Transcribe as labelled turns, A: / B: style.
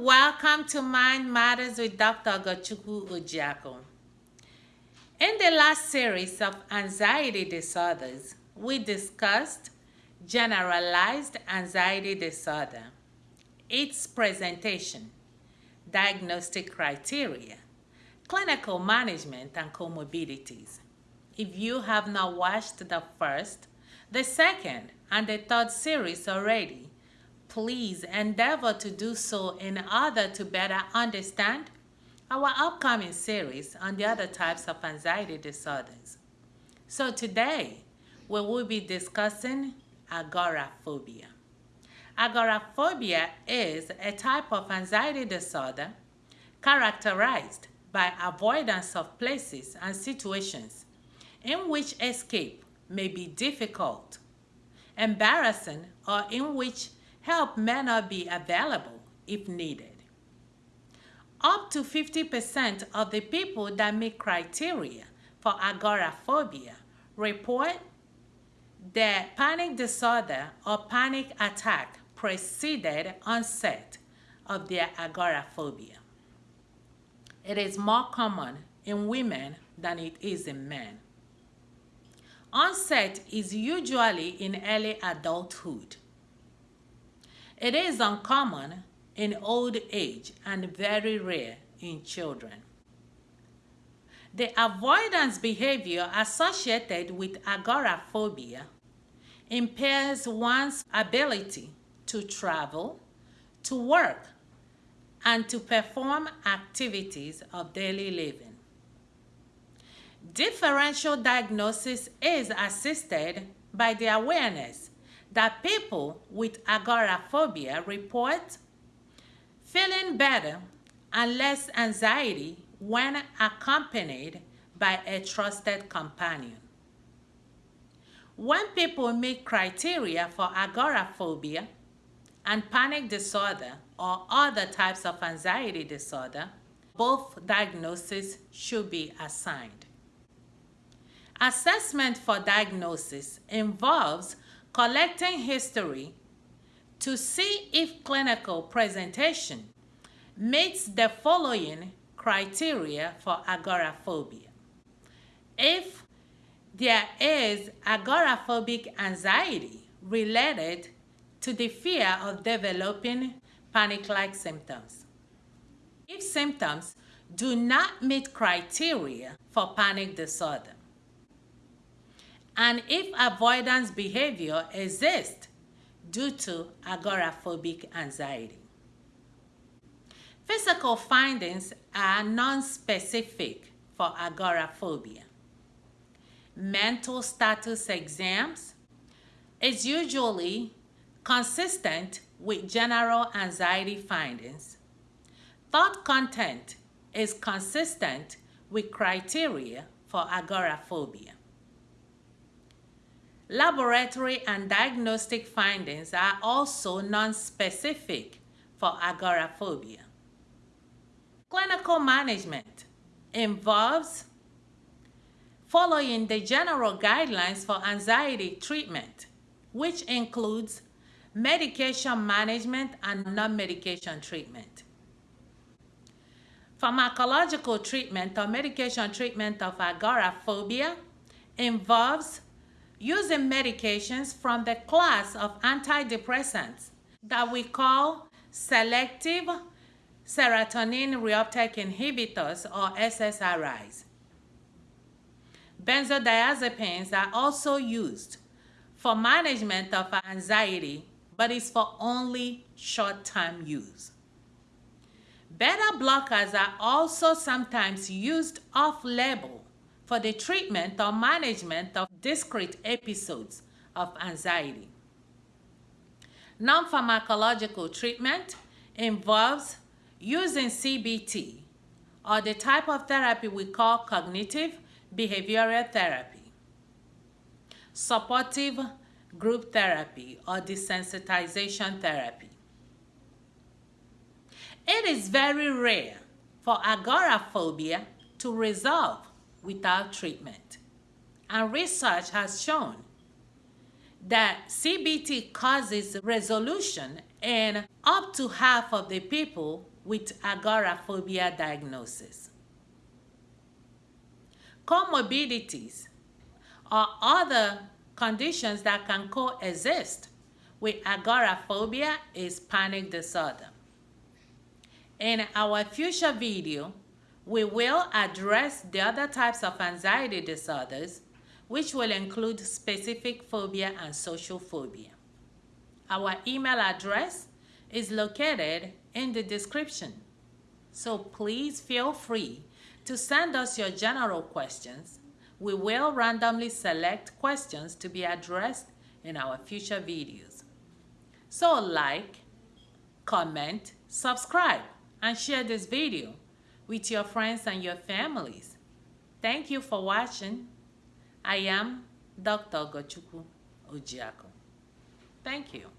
A: welcome to Mind Matters with Dr. Gochukwu Ojiako. In the last series of anxiety disorders, we discussed generalized anxiety disorder, its presentation, diagnostic criteria, clinical management, and comorbidities. If you have not watched the first, the second, and the third series already, please endeavor to do so in order to better understand our upcoming series on the other types of anxiety disorders. So today, we will be discussing agoraphobia. Agoraphobia is a type of anxiety disorder characterized by avoidance of places and situations in which escape may be difficult, embarrassing, or in which help may not be available if needed. Up to 50% of the people that meet criteria for agoraphobia report that panic disorder or panic attack preceded onset of their agoraphobia. It is more common in women than it is in men. Onset is usually in early adulthood it is uncommon in old age and very rare in children. The avoidance behavior associated with agoraphobia impairs one's ability to travel, to work, and to perform activities of daily living. Differential diagnosis is assisted by the awareness that people with agoraphobia report feeling better and less anxiety when accompanied by a trusted companion. When people meet criteria for agoraphobia and panic disorder or other types of anxiety disorder, both diagnoses should be assigned. Assessment for diagnosis involves collecting history to see if clinical presentation meets the following criteria for agoraphobia. If there is agoraphobic anxiety related to the fear of developing panic-like symptoms. If symptoms do not meet criteria for panic disorder, and if avoidance behavior exists due to agoraphobic anxiety. Physical findings are non-specific for agoraphobia. Mental status exams is usually consistent with general anxiety findings. Thought content is consistent with criteria for agoraphobia. Laboratory and diagnostic findings are also non-specific for agoraphobia. Clinical management involves following the general guidelines for anxiety treatment, which includes medication management and non-medication treatment. Pharmacological treatment or medication treatment of agoraphobia involves using medications from the class of antidepressants that we call selective serotonin reuptake inhibitors or SSRIs. Benzodiazepines are also used for management of anxiety, but is for only short-term use. Beta blockers are also sometimes used off-label for the treatment or management of discrete episodes of anxiety. Non-pharmacological treatment involves using CBT or the type of therapy we call cognitive behavioral therapy, supportive group therapy or desensitization therapy. It is very rare for agoraphobia to resolve without treatment. And research has shown that CBT causes resolution in up to half of the people with agoraphobia diagnosis. Comorbidities are other conditions that can coexist with agoraphobia is panic disorder. In our future video, we will address the other types of anxiety disorders, which will include specific phobia and social phobia. Our email address is located in the description. So please feel free to send us your general questions. We will randomly select questions to be addressed in our future videos. So like, comment, subscribe, and share this video with your friends and your families. Thank you for watching. I am Dr. Gochukwu Ojiako. Thank you.